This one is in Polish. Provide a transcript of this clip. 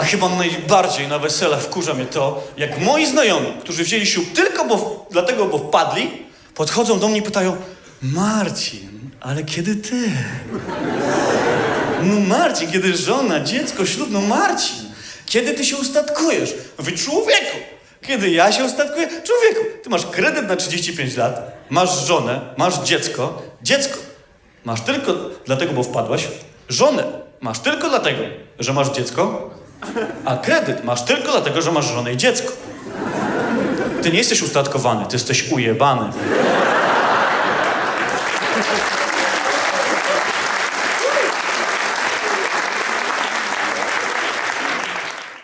A chyba najbardziej na wesele wkurza mnie to, jak moi znajomi, którzy wzięli ślub tylko bo, dlatego, bo wpadli, podchodzą do mnie i pytają Marcin, ale kiedy ty? No Marcin, kiedy żona, dziecko, ślub, no Marcin, kiedy ty się ustatkujesz? Mówię, człowieku, kiedy ja się ustatkuję? Człowieku, ty masz kredyt na 35 lat, masz żonę, masz dziecko, dziecko masz tylko dlatego, bo wpadłaś, żonę masz tylko dlatego, że masz dziecko, a kredyt masz tylko dlatego, że masz żonę i dziecko. Ty nie jesteś ustatkowany, ty jesteś ujebany.